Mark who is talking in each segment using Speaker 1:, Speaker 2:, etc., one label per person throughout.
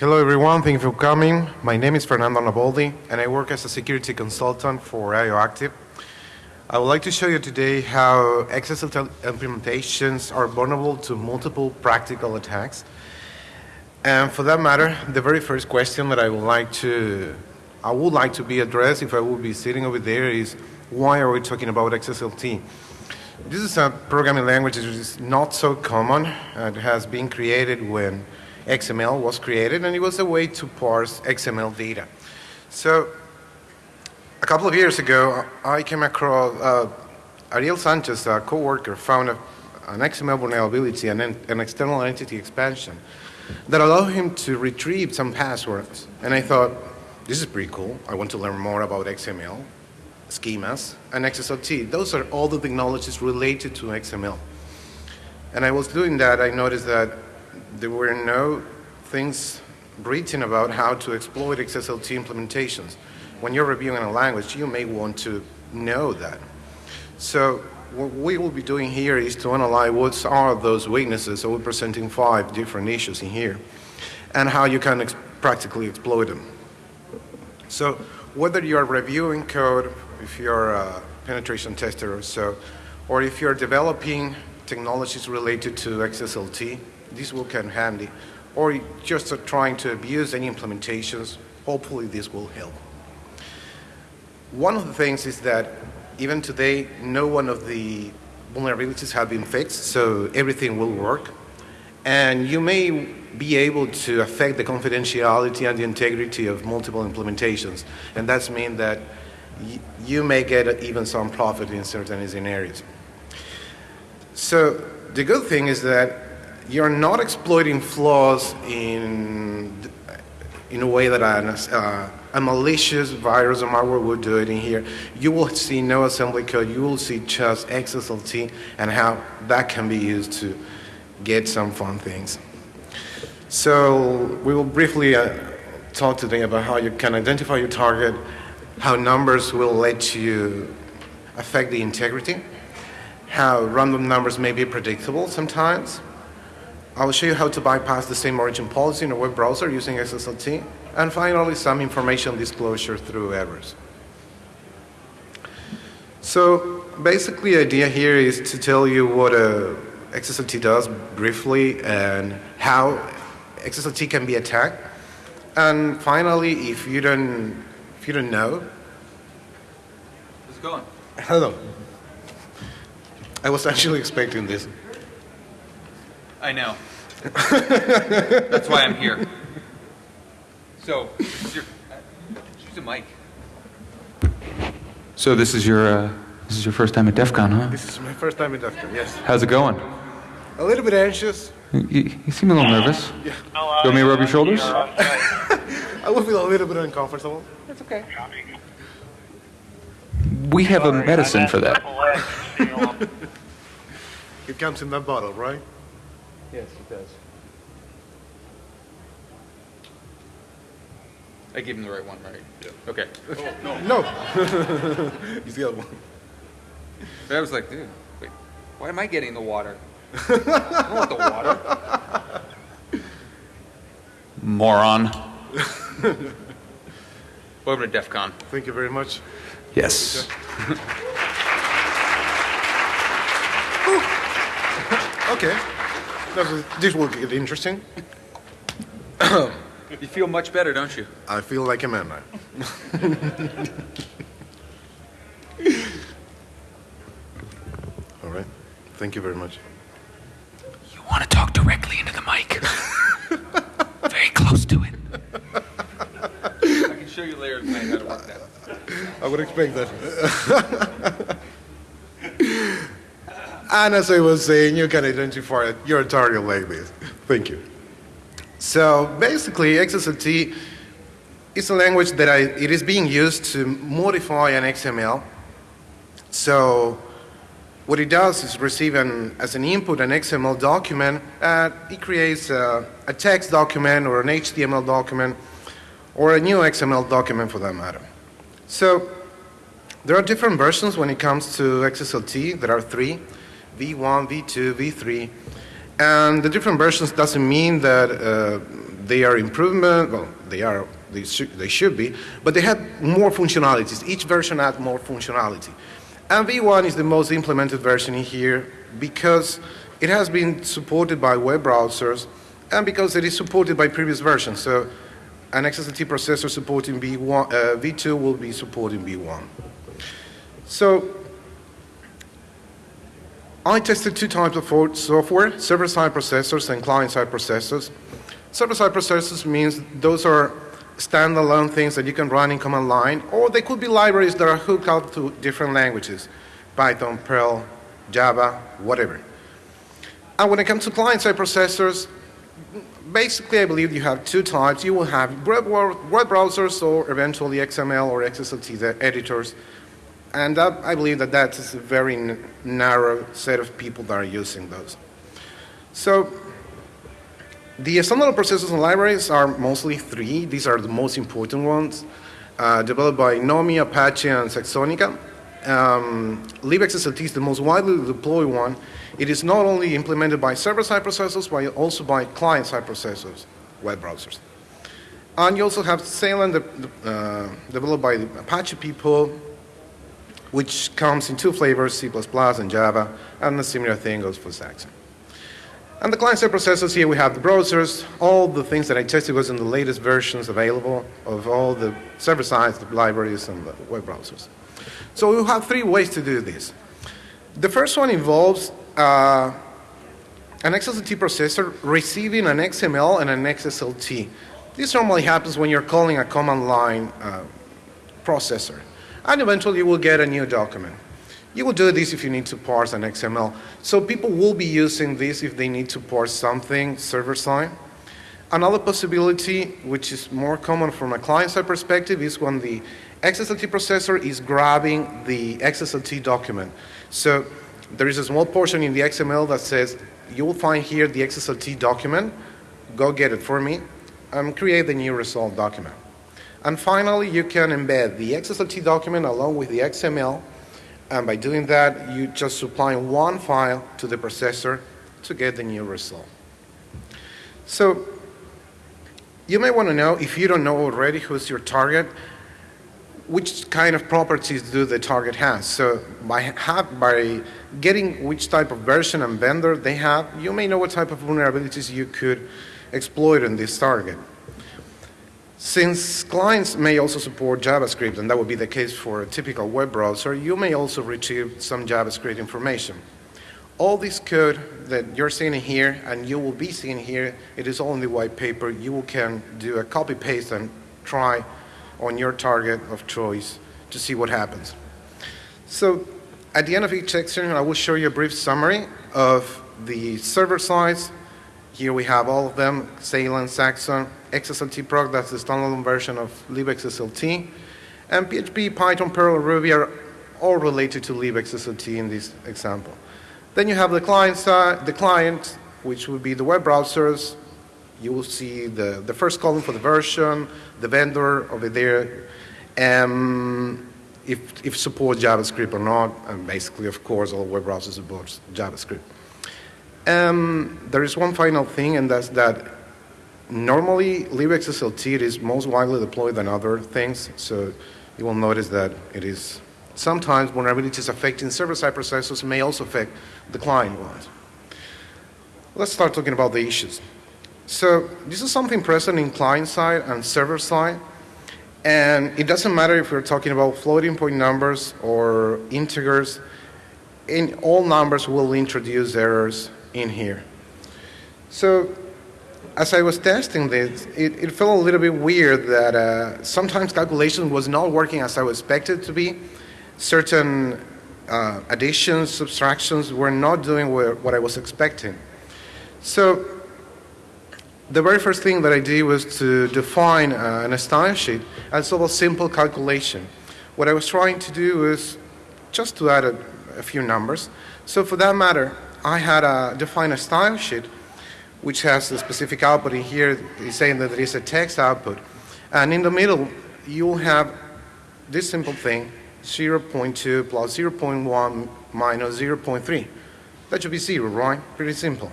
Speaker 1: Hello everyone, thank you for coming. My name is Fernando Arnaboldi and I work as a security consultant for IOActive. I would like to show you today how XSLT implementations are vulnerable to multiple practical attacks. And for that matter, the very first question that I would like to I would like to be addressed if I would be sitting over there is why are we talking about XSLT? This is a programming language that is not so common. It has been created when XML was created and it was a way to parse XML data. So a couple of years ago I came across uh, Ariel Sanchez, a co-worker, found a, an XML vulnerability and an, an external entity expansion that allowed him to retrieve some passwords. And I thought, this is pretty cool. I want to learn more about XML, schemas, and XSLT. Those are all the technologies related to XML. And I was doing that, I noticed that there were no things written about how to exploit XSLT implementations. When you're reviewing a language, you may want to know that. So what we will be doing here is to analyze what are those weaknesses. So we're presenting five different issues in here and how you can ex practically exploit them. So whether you're reviewing code, if you're a penetration tester or so, or if you're developing technologies related to XSLT, this will come handy. Or just trying to abuse any implementations, hopefully this will help. One of the things is that even today, no one of the vulnerabilities have been fixed, so everything will work. And you may be able to affect the confidentiality and the integrity of multiple implementations. And that's mean that you may get even some profit in certain areas. So the good thing is that you're not exploiting flaws in in a way that a, uh, a malicious virus or malware would do it in here. You will see no assembly code. You will see just XSLT and how that can be used to get some fun things. So we will briefly uh, talk today about how you can identify your target, how numbers will let you affect the integrity, how random numbers may be predictable sometimes, I will show you how to bypass the same origin policy in a web browser using XSLT, and finally some information disclosure through errors. So basically the idea here is to tell you what uh, a XSLT does briefly and how XSLT can be attacked. And finally, if you don't, if you don't know.
Speaker 2: How's it going?
Speaker 1: Hello. I was actually expecting this.
Speaker 2: I know. That's why I'm here. So, this is your, use a mic. So this is your, uh, this is your first time at DEF CON, huh?
Speaker 1: This is my first time at DEF CON, yes.
Speaker 2: How's it going?
Speaker 1: A little bit anxious.
Speaker 2: You, you seem a little nervous. Yeah. You want me to rub your shoulders?
Speaker 1: I will feel a little bit uncomfortable.
Speaker 2: That's okay. We have a medicine for that.
Speaker 1: it comes in that bottle, right?
Speaker 2: Yes, it does. I gave him the right one, right? Yeah. Okay.
Speaker 1: Oh, no. No. He's the other one.
Speaker 2: I was like, dude, wait, why am I getting the water? I don't want the water. Moron. Welcome to DEF CON.
Speaker 1: Thank you very much.
Speaker 2: Yes.
Speaker 1: okay this will get interesting.
Speaker 2: you feel much better, don't you?
Speaker 1: I feel like a man now. All right. Thank you very much.
Speaker 2: You want to talk directly into the mic. Very close to it. I can show you later tonight how to work that.
Speaker 1: I would expect that. And as I was saying, you can identify your target like this. Thank you. So basically, XSLT is a language that I, it is being used to modify an XML. So what it does is receive an, as an input an XML document, and it creates a, a text document or an HTML document or a new XML document for that matter. So there are different versions when it comes to XSLT. There are three. V1, V2, V3. And the different versions doesn't mean that uh, they are improvement, well, they are, they should, they should be, but they have more functionalities. Each version adds more functionality. And V1 is the most implemented version in here because it has been supported by web browsers and because it is supported by previous versions. So an XSLT processor supporting V1, uh, V2 will be supporting V1. So I tested two types of software, server-side processors and client-side processors. Server-side processors means those are standalone things that you can run in command line, or they could be libraries that are hooked up to different languages, Python, Perl, Java, whatever. And when it comes to client-side processors, basically I believe you have two types. You will have web, web browsers or eventually XML or XSLT editors. And that, I believe that that is a very narrow set of people that are using those. So the standalone processors and libraries are mostly three. These are the most important ones, uh, developed by GNOME, Apache, and Saxonica. Um, libxSLT is the most widely deployed one. It is not only implemented by server-side processors, but also by client-side processors, web browsers. And you also have Xalan, uh, developed by the Apache people, which comes in two flavors, C++ and Java, and a similar thing goes for Saxon. And the client-side processors here, we have the browsers, all the things that I tested was in the latest versions available of all the server-side libraries, and the web browsers. So we have three ways to do this. The first one involves uh, an XSLT processor receiving an XML and an XSLT. This normally happens when you're calling a command line uh, processor. And eventually you will get a new document. You will do this if you need to parse an XML. So people will be using this if they need to parse something server-side. Another possibility, which is more common from a client-side perspective, is when the XSLT processor is grabbing the XSLT document. So there is a small portion in the XML that says, you will find here the XSLT document, go get it for me, and create the new result document. And finally, you can embed the XSLT document along with the XML and by doing that, you just supply one file to the processor to get the new result. So you may want to know, if you don't know already who's your target, which kind of properties do the target have. So by, have, by getting which type of version and vendor they have, you may know what type of vulnerabilities you could exploit in this target. Since clients may also support JavaScript, and that would be the case for a typical web browser, you may also retrieve some JavaScript information. All this code that you're seeing here and you will be seeing here, it is all in the white paper. You can do a copy paste and try on your target of choice to see what happens. So at the end of each section, I will show you a brief summary of the server sides. Here we have all of them, Xalan, Saxon, XSLT proc, that's the standalone version of libxSLT. And PHP, Python, Perl, Ruby are all related to libxSLT in this example. Then you have the client side, the client, which would be the web browsers. You will see the, the first column for the version, the vendor over there, and if, if supports JavaScript or not, and basically, of course, all web browsers support JavaScript. Um, there is one final thing, and that's that Normally, libxSLT is most widely deployed than other things, so you will notice that it is sometimes vulnerabilities affecting server-side processors may also affect the client ones. Let's start talking about the issues. So this is something present in client-side and server-side, and it doesn't matter if we're talking about floating point numbers or integers, in all numbers will introduce errors in here. So as I was testing this, it, it felt a little bit weird that uh, sometimes calculation was not working as I was expected to be. Certain uh, additions, subtractions were not doing what I was expecting. So the very first thing that I did was to define uh, an style sheet as a simple calculation. What I was trying to do was just to add a, a few numbers. So for that matter, I had uh, defined a style sheet which has a specific output in here, is saying that there is a text output. And in the middle, you'll have this simple thing, 0.2 plus 0.1 minus 0.3. That should be zero, right? Pretty simple.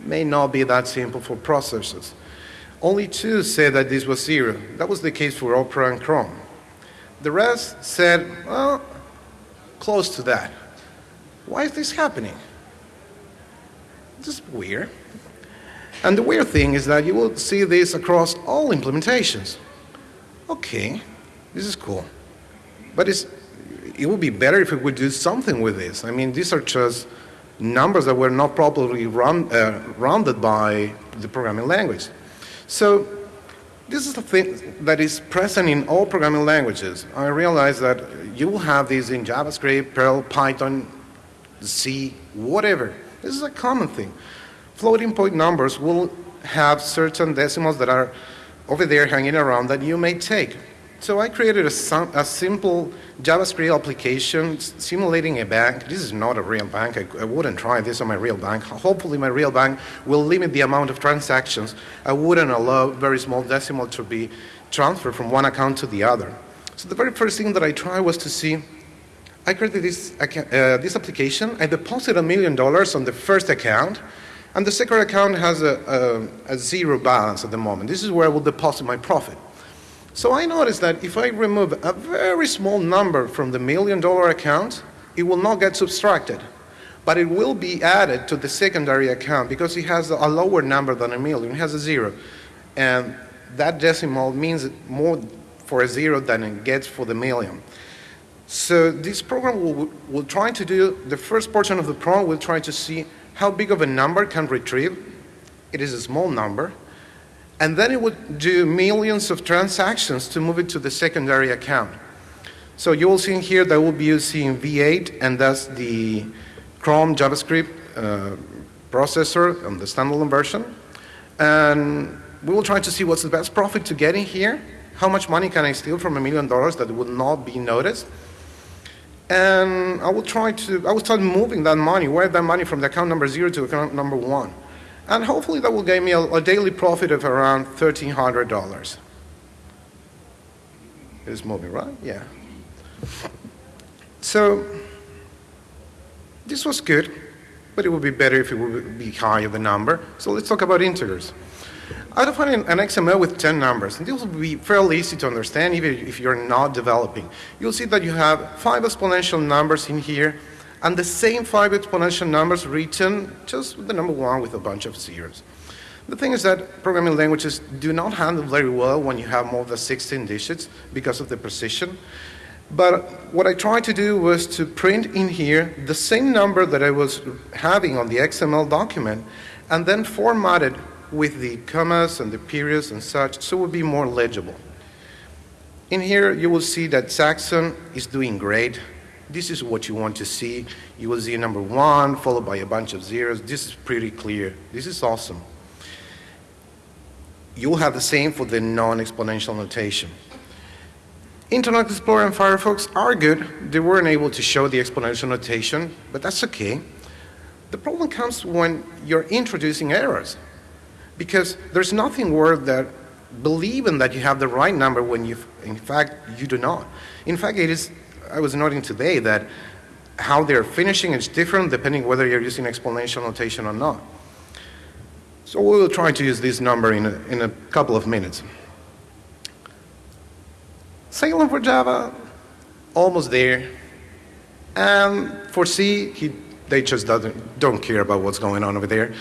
Speaker 1: May not be that simple for processors. Only two said that this was zero. That was the case for Opera and Chrome. The rest said, well, close to that. Why is this happening? This is weird. And the weird thing is that you will see this across all implementations. Okay, this is cool. But it would be better if we would do something with this. I mean, these are just numbers that were not properly uh, rounded by the programming language. So this is the thing that is present in all programming languages. I realize that you will have these in JavaScript, Perl, Python, C, whatever. This is a common thing. Floating point numbers will have certain decimals that are over there hanging around that you may take. So I created a, a, simple JavaScript application simulating a bank. This is not a real bank. I, I, wouldn't try this on my real bank. Hopefully my real bank will limit the amount of transactions. I wouldn't allow very small decimal to be transferred from one account to the other. So the very first thing that I tried was to see, I created this, uh, this application. I deposited a million dollars on the first account, and the second account has a, a, a zero balance at the moment. This is where I will deposit my profit. So I noticed that if I remove a very small number from the million dollar account, it will not get subtracted. But it will be added to the secondary account because it has a lower number than a million, it has a zero. And that decimal means more for a zero than it gets for the million. So this program will, will try to do, the first portion of the program will try to see how big of a number can retrieve. It is a small number. And then it would do millions of transactions to move it to the secondary account. So you will see in here that we'll be using V8, and that's the Chrome JavaScript uh, processor on the standalone version. And we will try to see what's the best profit to get in here. How much money can I steal from a million dollars that would not be noticed? And I will try to, I will start moving that money, where that money from the account number zero to account number one. And hopefully that will give me a, a daily profit of around $1,300. It's moving, right? Yeah. So this was good, but it would be better if it would be higher the number. So let's talk about integers. I define an XML with 10 numbers, and this will be fairly easy to understand even if you're not developing. You'll see that you have five exponential numbers in here, and the same five exponential numbers written just with the number one with a bunch of zeros. The thing is that programming languages do not handle very well when you have more than 16 digits because of the precision. But what I tried to do was to print in here the same number that I was having on the XML document and then format it with the commas and the periods and such so it would be more legible. In here you will see that Saxon is doing great this is what you want to see. You will see number one followed by a bunch of zeros. This is pretty clear. This is awesome. You'll have the same for the non-exponential notation. Internet Explorer and Firefox are good. They weren't able to show the exponential notation, but that's okay. The problem comes when you're introducing errors because there's nothing worse than believing that you have the right number when you, in fact, you do not. In fact, it is I was noting today that how they're finishing is different depending whether you're using exponential notation or not. So we will try to use this number in a, in a couple of minutes. Xalan for Java, almost there. And for C, he, they just doesn't, don't care about what's going on over there.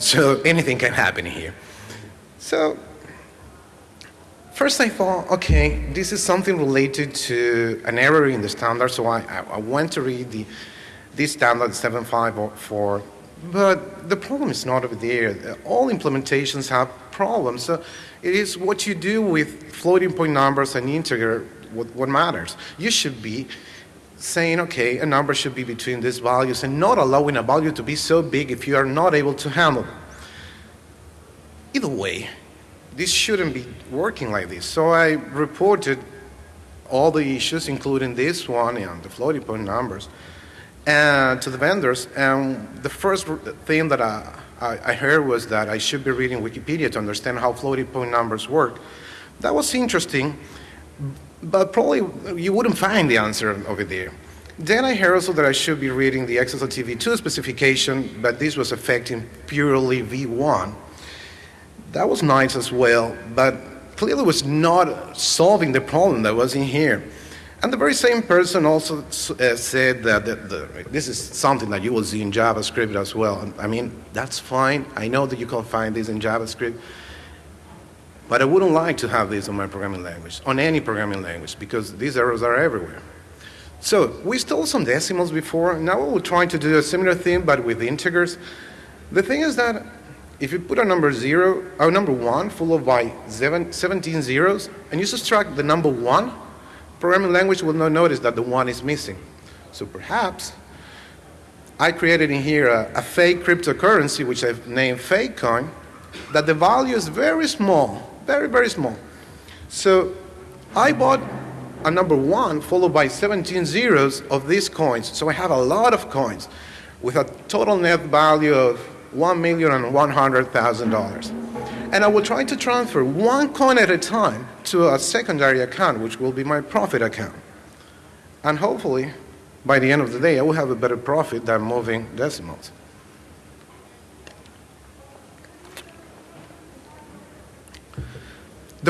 Speaker 1: So anything can happen here. So First I thought, okay, this is something related to an error in the standard, so I, I went to read the, this standard 754, but the problem is not over there. All implementations have problems. So it is what you do with floating point numbers and integer what, what matters. You should be saying, okay, a number should be between these values and not allowing a value to be so big if you are not able to handle. it. Either way, this shouldn't be working like this. So I reported all the issues, including this one and the floating point numbers, and to the vendors. And the first thing that I, I, heard was that I should be reading Wikipedia to understand how floating point numbers work. That was interesting, but probably you wouldn't find the answer over there. Then I heard also that I should be reading the XSLT v2 specification, but this was affecting purely V1. That was nice as well, but clearly was not solving the problem that was in here. And the very same person also uh, said that the, the, this is something that you will see in JavaScript as well. I mean, that's fine. I know that you can find this in JavaScript. But I wouldn't like to have this on my programming language, on any programming language, because these errors are everywhere. So we stole some decimals before. Now we're trying to do a similar thing, but with integers. The thing is that if you put a number zero, or number one followed by seven, 17 zeros, and you subtract the number one, programming language will not notice that the one is missing. So perhaps I created in here a, a fake cryptocurrency, which I've named Fakecoin, that the value is very small, very, very small. So I bought a number one followed by 17 zeros of these coins. So I have a lot of coins with a total net value of $1,100,000 and I will try to transfer one coin at a time to a secondary account, which will be my profit account. And hopefully, by the end of the day, I will have a better profit than moving decimals.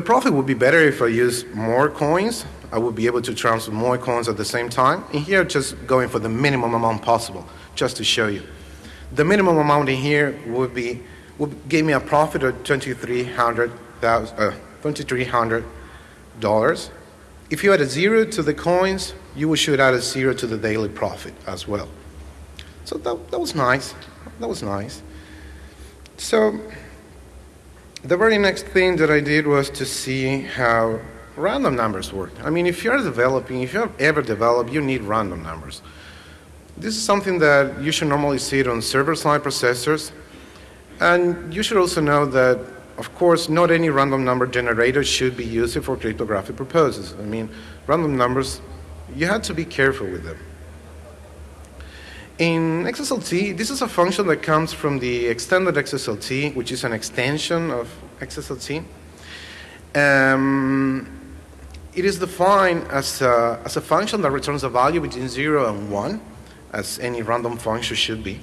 Speaker 1: The profit would be better if I use more coins. I would be able to transfer more coins at the same time. In here, just going for the minimum amount possible, just to show you. The minimum amount in here would be would give me a profit of $2,300. Uh, $2,300. If you add a zero to the coins, you should add a zero to the daily profit as well. So that, that was nice. That was nice. So the very next thing that I did was to see how random numbers work. I mean, if you're developing, if you've ever developed, you need random numbers. This is something that you should normally see it on server-side processors and you should also know that, of course, not any random number generator should be used for cryptographic purposes. I mean, random numbers, you have to be careful with them. In XSLT, this is a function that comes from the extended XSLT, which is an extension of XSLT. Um, it is defined as a, as a function that returns a value between 0 and 1, as any random function should be.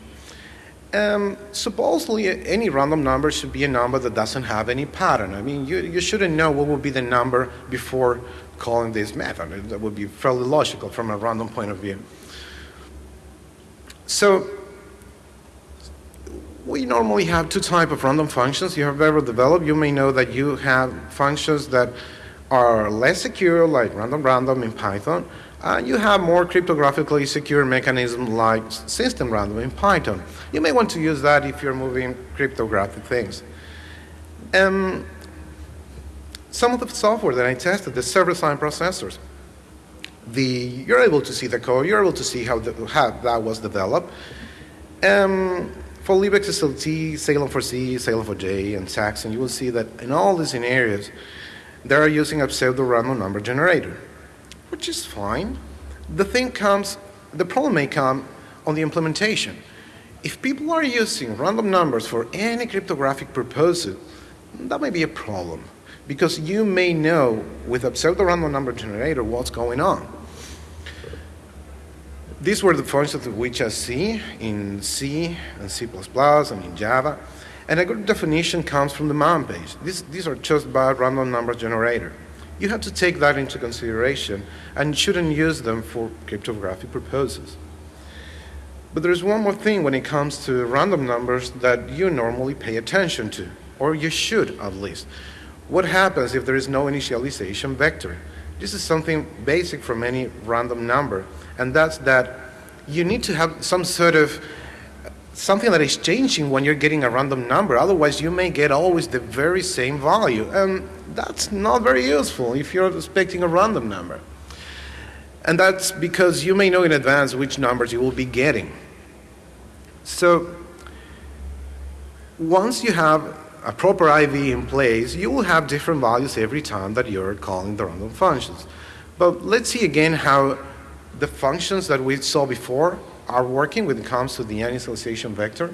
Speaker 1: Um, supposedly, any random number should be a number that doesn't have any pattern. I mean, you, you shouldn't know what would be the number before calling this method. That would be fairly logical from a random point of view. So, we normally have two types of random functions you have ever developed. You may know that you have functions that are less secure, like random random in Python, uh, you have more cryptographically secure mechanism like system random in Python. You may want to use that if you're moving cryptographic things. Um, some of the software that I tested, the server-side processors, the, you're able to see the code, you're able to see how, the, how that was developed. Um, for libxslt, Xalan for C, Xalan for J, and Saxon, you will see that in all these scenarios, they are using a pseudo-random number generator which is fine. The thing comes, the problem may come on the implementation. If people are using random numbers for any cryptographic purpose, that may be a problem because you may know with a pseudo-random number generator what's going on. These were the functions which I see in C and C++ and in Java. And a good definition comes from the man page. These, these are just bad random number generator you have to take that into consideration and shouldn't use them for cryptographic purposes. But there's one more thing when it comes to random numbers that you normally pay attention to, or you should at least. What happens if there is no initialization vector? This is something basic from any random number, and that's that you need to have some sort of something that is changing when you're getting a random number. Otherwise, you may get always the very same value. And that's not very useful if you're expecting a random number. And that's because you may know in advance which numbers you will be getting. So once you have a proper IV in place, you will have different values every time that you're calling the random functions. But let's see again how the functions that we saw before are working when it comes to the initialization vector.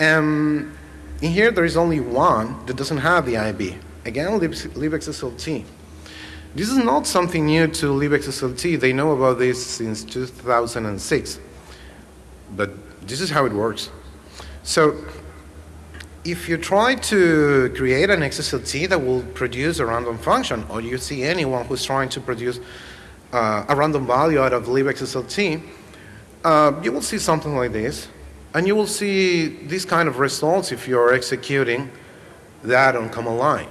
Speaker 1: And in here, there is only one that doesn't have the IV. Again, libxslt. This is not something new to libxslt. They know about this since 2006. But this is how it works. So if you try to create an XSLT that will produce a random function, or you see anyone who's trying to produce uh, a random value out of libxslt, uh, you will see something like this. And you will see these kind of results if you're executing that on command line.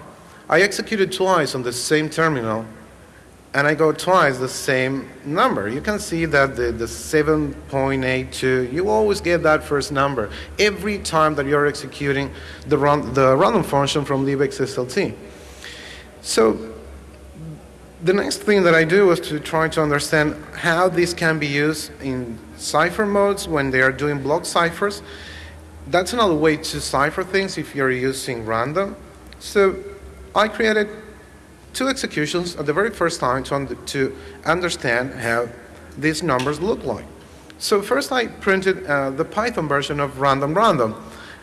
Speaker 1: I executed twice on the same terminal and I go twice the same number. You can see that the, the 7.82, you always get that first number every time that you're executing the, run, the random function from libxslt. So the next thing that I do is to try to understand how this can be used in cipher modes when they are doing block ciphers. That's another way to cipher things if you're using random. So I created two executions at the very first time to, un to understand how these numbers look like. So first I printed uh, the Python version of random random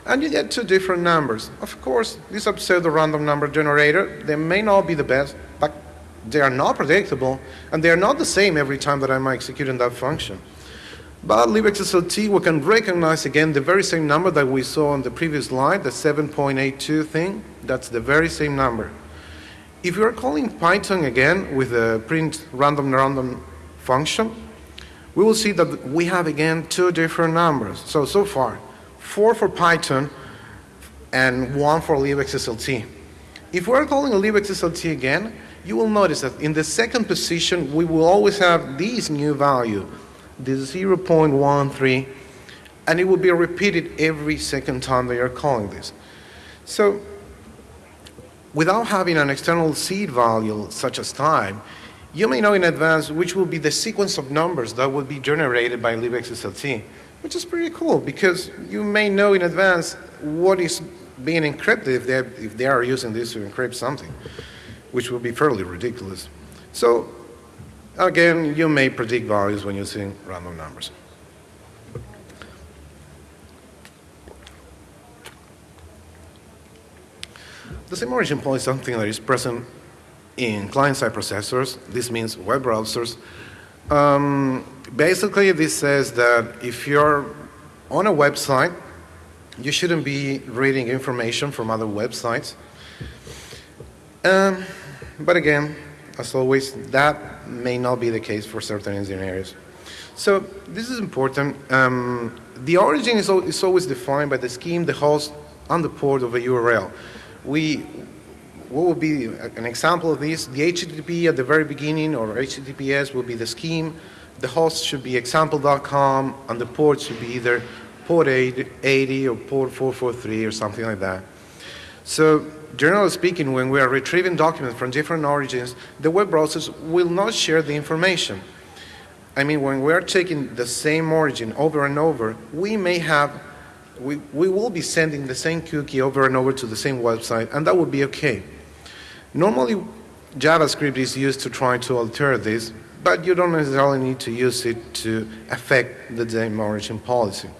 Speaker 1: and you get two different numbers. Of course, this pseudo random number generator, they may not be the best, they are not predictable and they are not the same every time that I'm executing that function. But libxslt, we can recognize again the very same number that we saw on the previous slide, the 7.82 thing. That's the very same number. If you are calling Python again with the print random random function, we will see that we have again two different numbers. So, so far, four for Python and one for libxslt. If we're calling libxslt again, you will notice that in the second position, we will always have this new value, the 0.13, and it will be repeated every second time that you're calling this. So without having an external seed value such as time, you may know in advance which will be the sequence of numbers that will be generated by libxslt, which is pretty cool because you may know in advance what is being encrypted if they, if they are using this to encrypt something, which will be fairly ridiculous. So again, you may predict values when you're using random numbers. The same origin point is something that is present in client-side processors. This means web browsers. Um, basically, this says that if you're on a website, you shouldn't be reading information from other websites. Um, but again, as always, that may not be the case for certain engineers. So this is important. Um, the origin is, is always defined by the scheme, the host, and the port of a URL we, what would be an example of this? The HTTP at the very beginning or HTTPS will be the scheme. The host should be example.com and the port should be either port 80 or port 443 or something like that. So generally speaking, when we are retrieving documents from different origins, the web browsers will not share the information. I mean, when we are taking the same origin over and over, we may have we, we will be sending the same cookie over and over to the same website, and that would be okay. Normally, JavaScript is used to try to alter this, but you don't necessarily need to use it to affect the same origin policy.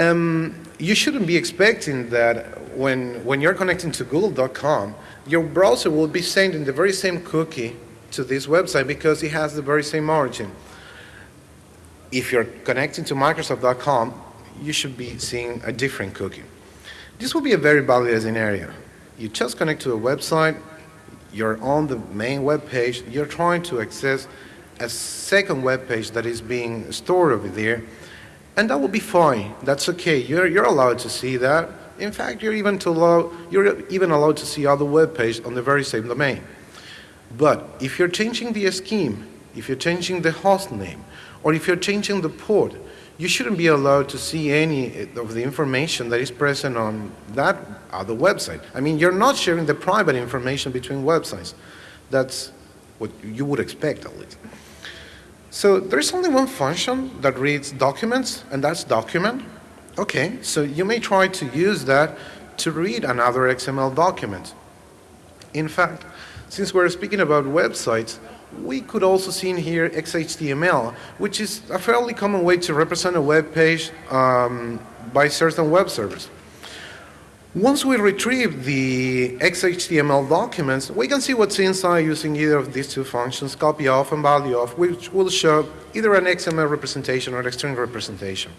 Speaker 1: Um, you shouldn't be expecting that when, when you're connecting to google.com, your browser will be sending the very same cookie to this website because it has the very same origin. If you're connecting to Microsoft.com, you should be seeing a different cookie. This will be a very valid scenario. You just connect to a website, you're on the main web page, you're trying to access a second web page that is being stored over there, and that will be fine. That's okay. You're, you're allowed to see that. In fact, you're even, to allow, you're even allowed to see other web pages on the very same domain. But if you're changing the scheme, if you're changing the host name, or if you're changing the port, you shouldn't be allowed to see any of the information that is present on that other website. I mean, you're not sharing the private information between websites. That's what you would expect at least. So there's only one function that reads documents, and that's document. Okay, so you may try to use that to read another XML document. In fact, since we're speaking about websites, we could also see in here XHTML, which is a fairly common way to represent a web page um, by certain web servers. Once we retrieve the XHTML documents, we can see what's inside using either of these two functions, copy of and value of, which will show either an XML representation or an string representation.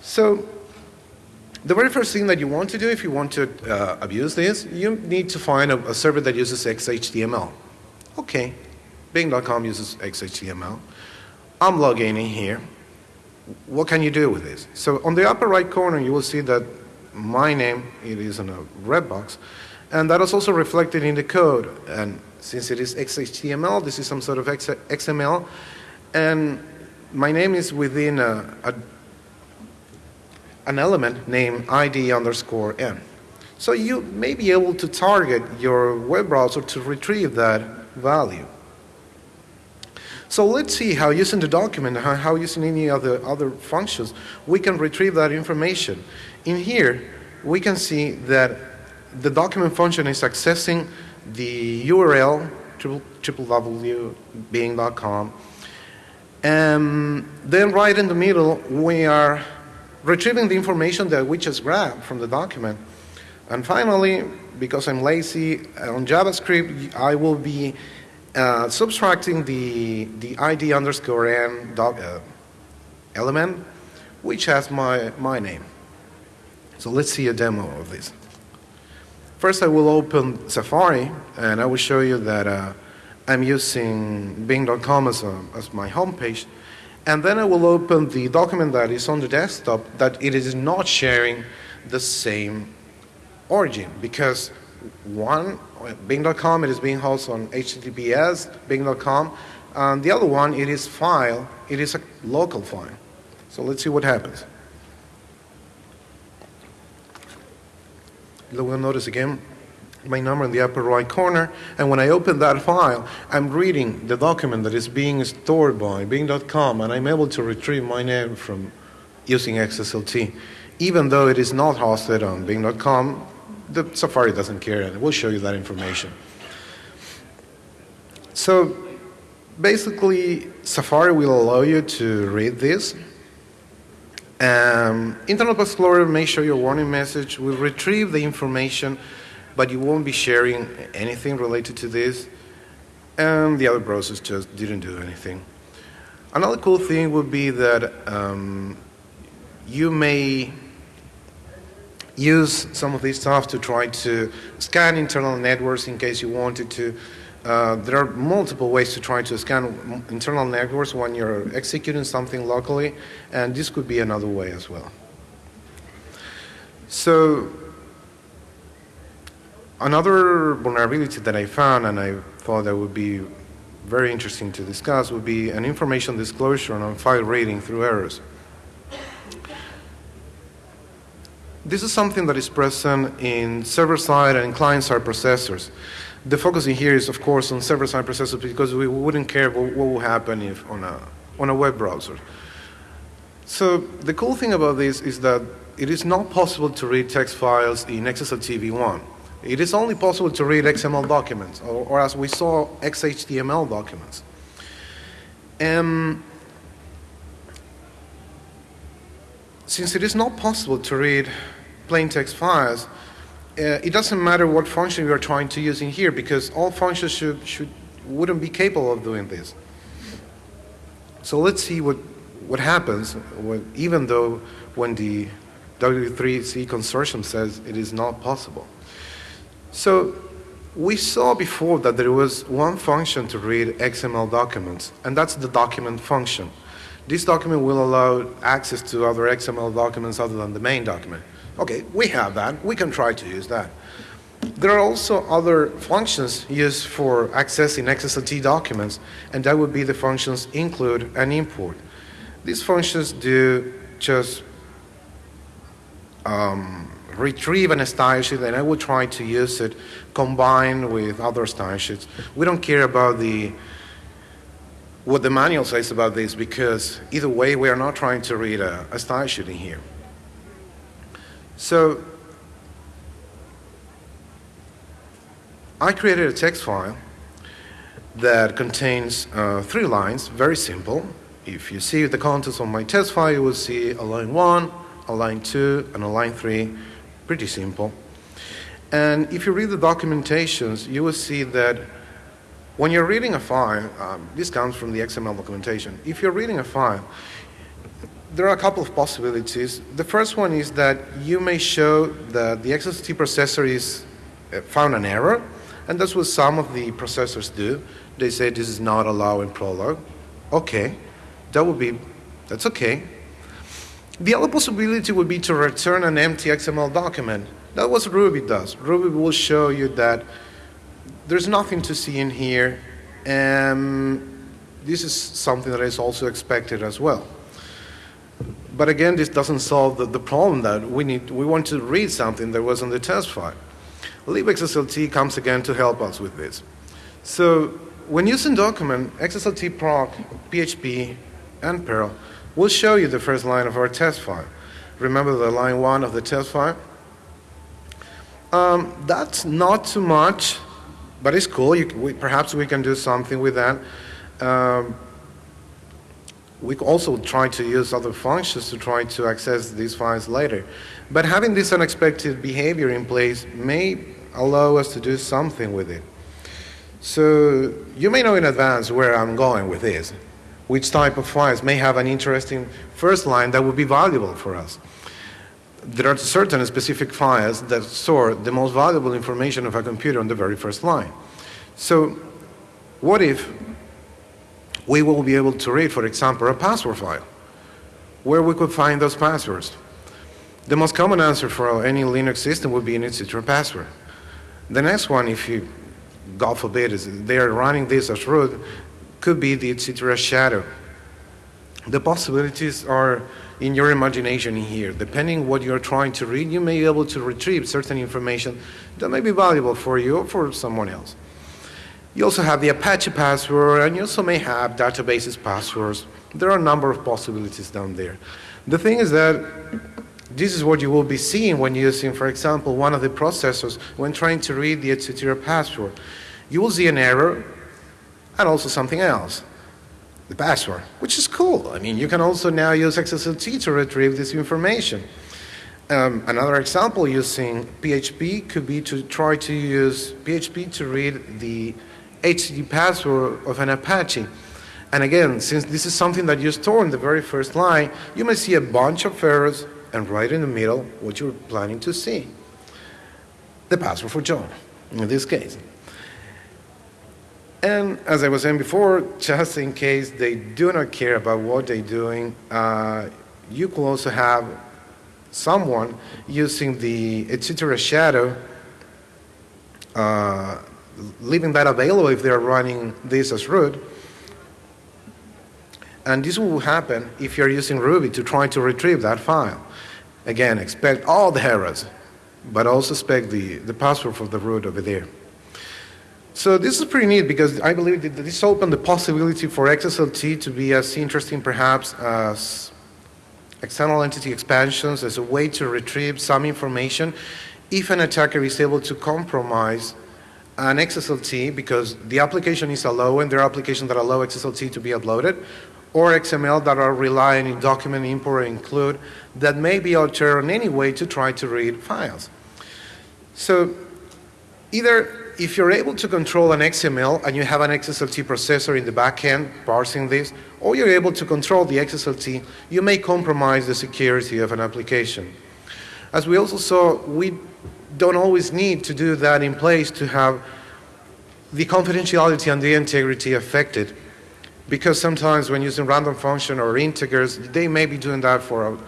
Speaker 1: So The very first thing that you want to do if you want to uh, abuse this, you need to find a, a server that uses XHTML. Okay, Bing.com uses XHTML. I'm logging in here. What can you do with this? So on the upper right corner, you will see that my name, it is in a red box, and that is also reflected in the code. And since it is XHTML, this is some sort of XML, and my name is within a, a, an element named ID underscore n. So you may be able to target your web browser to retrieve that value. So let's see how using the document, how, how using any other, other functions, we can retrieve that information. In here, we can see that the document function is accessing the URL www.bing.com and then right in the middle we are retrieving the information that we just grabbed from the document. And finally because I'm lazy on JavaScript I will be uh, subtracting the, the ID underscore n doc, uh, element which has my, my name so let's see a demo of this First, I will open Safari, and I will show you that uh, I'm using Bing.com as, as my homepage. And then I will open the document that is on the desktop that it is not sharing the same origin because one, Bing.com, it is being hosted on HTTPS, Bing.com, and the other one, it is file, it is a local file. So let's see what happens. You will notice again my number in the upper right corner. And when I open that file, I'm reading the document that is being stored by Bing.com, and I'm able to retrieve my name from using XSLT. Even though it is not hosted on Bing.com, the Safari doesn't care, and it will show you that information. So basically, Safari will allow you to read this um, Internet Explorer may show you a warning message. We'll retrieve the information, but you won't be sharing anything related to this. And the other browsers just didn't do anything. Another cool thing would be that um, you may use some of this stuff to try to scan internal networks in case you wanted to uh, there are multiple ways to try to scan internal networks when you're executing something locally, and this could be another way as well. So another vulnerability that I found and I thought that would be very interesting to discuss would be an information disclosure on file reading through errors. This is something that is present in server-side and client-side processors. The focusing here is, of course, on server-side processors because we wouldn't care what, what will happen if on a, on a web browser. So the cool thing about this is that it is not possible to read text files in XSLT v1. It is only possible to read XML documents, or, or as we saw, XHTML documents. And since it is not possible to read plain text files, uh, it doesn't matter what function you are trying to use in here because all functions should, should, wouldn't be capable of doing this. So let's see what, what happens when, even though when the W3C consortium says it is not possible. So we saw before that there was one function to read XML documents, and that's the document function. This document will allow access to other XML documents other than the main document. Okay, we have that. We can try to use that. There are also other functions used for accessing XSLT documents, and that would be the functions include and import. These functions do just um, retrieve an style sheet, and I will try to use it combined with other style sheets. We don't care about the what the manual says about this because either way, we are not trying to read a, a style sheet in here. So I created a text file that contains uh, three lines, very simple. If you see the contents of my test file, you will see a line 1, a line 2, and a line 3. Pretty simple. And if you read the documentations, you will see that when you're reading a file, um, this comes from the XML documentation. If you're reading a file, there are a couple of possibilities. The first one is that you may show that the XSLT processor is uh, found an error, and that's what some of the processors do. They say this is not allowed in Prolog. Okay, that would be, that's okay. The other possibility would be to return an empty XML document. That's what Ruby does. Ruby will show you that there's nothing to see in here, and this is something that is also expected as well. But again, this doesn't solve the, the problem that we need. We want to read something that was on the test file. libxslt comes again to help us with this. So when using document, XSLT proc, PHP, and Perl will show you the first line of our test file. Remember the line one of the test file? Um, that's not too much, but it's cool. You, we, perhaps we can do something with that. Um, we also try to use other functions to try to access these files later. But having this unexpected behavior in place may allow us to do something with it. So you may know in advance where I'm going with this, which type of files may have an interesting first line that would be valuable for us. There are certain specific files that store the most valuable information of a computer on the very first line. So what if we will be able to read, for example, a password file, where we could find those passwords. The most common answer for any Linux system would be an etc password. The next one, if you, God forbid, is they are running this as root, could be the etc shadow. The possibilities are in your imagination here. Depending what you're trying to read, you may be able to retrieve certain information that may be valuable for you or for someone else. You also have the Apache password, and you also may have databases passwords. There are a number of possibilities down there. The thing is that this is what you will be seeing when using, for example, one of the processors when trying to read the etc password. You will see an error and also something else, the password, which is cool. I mean, you can also now use XSLT to retrieve this information. Um, another example using PHP could be to try to use PHP to read the HTTP password of an Apache. And again, since this is something that you store in the very first line, you may see a bunch of errors and right in the middle what you're planning to see. The password for John, in this case. And as I was saying before, just in case they do not care about what they're doing, uh, you could also have someone using the etc shadow uh, leaving that available if they're running this as root. And this will happen if you're using Ruby to try to retrieve that file. Again, expect all the errors, but also expect the, the password for the root over there. So this is pretty neat because I believe that this opened the possibility for XSLT to be as interesting perhaps as external entity expansions as a way to retrieve some information if an attacker is able to compromise an XSLT because the application is allowing, there are applications that allow XSLT to be uploaded, or XML that are relying in document import or include that may be altered in any way to try to read files. So either if you're able to control an XML and you have an XSLT processor in the back end parsing this, or you're able to control the XSLT, you may compromise the security of an application. As we also saw, we don't always need to do that in place to have the confidentiality and the integrity affected. Because sometimes when using random function or integers, they may be doing that for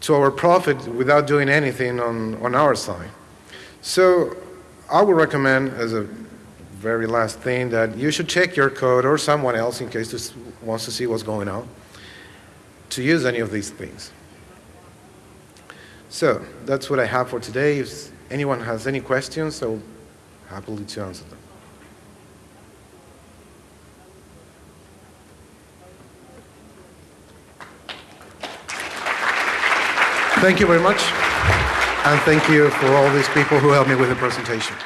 Speaker 1: to our profit without doing anything on, on our side. So I would recommend as a very last thing that you should check your code or someone else in case this wants to see what's going on to use any of these things. So that's what I have for today. If anyone has any questions, I'll happily to answer them. Thank you very much. And thank you for all these people who helped me with the presentation.